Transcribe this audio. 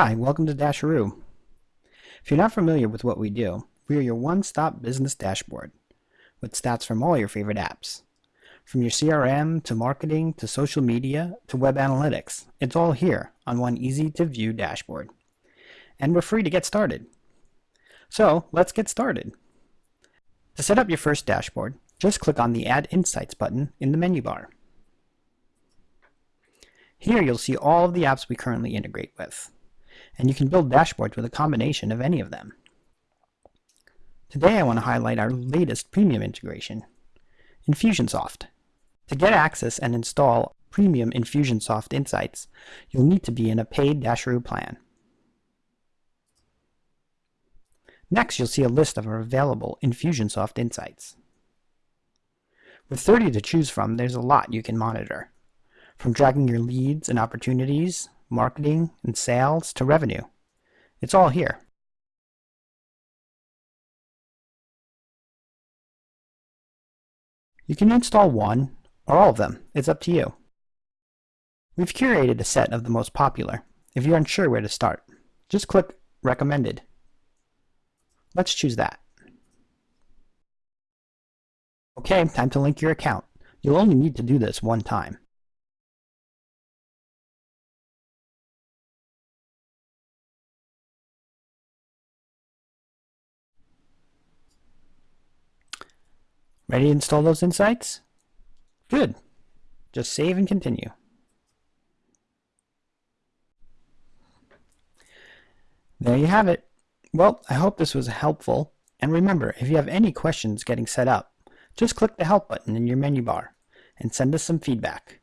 Hi, welcome to Dasheroo. If you're not familiar with what we do, we are your one-stop business dashboard with stats from all your favorite apps. From your CRM to marketing to social media to web analytics, it's all here on one easy-to-view dashboard. And we're free to get started. So let's get started. To set up your first dashboard, just click on the Add Insights button in the menu bar. Here you'll see all of the apps we currently integrate with, and you can build dashboards with a combination of any of them. Today I want to highlight our latest premium integration, Infusionsoft. To get access and install premium Infusionsoft Insights, you'll need to be in a paid Dasheroo plan. Next, you'll see a list of our available Infusionsoft Insights. With 30 to choose from, there's a lot you can monitor from tracking your leads and opportunities, marketing and sales to revenue. It's all here. You can install one or all of them. It's up to you. We've curated a set of the most popular. If you're unsure where to start, just click Recommended. Let's choose that. Okay, time to link your account. You'll only need to do this one time. Ready to install those insights? Good. Just save and continue. There you have it. Well, I hope this was helpful. And remember, if you have any questions getting set up, just click the Help button in your menu bar and send us some feedback.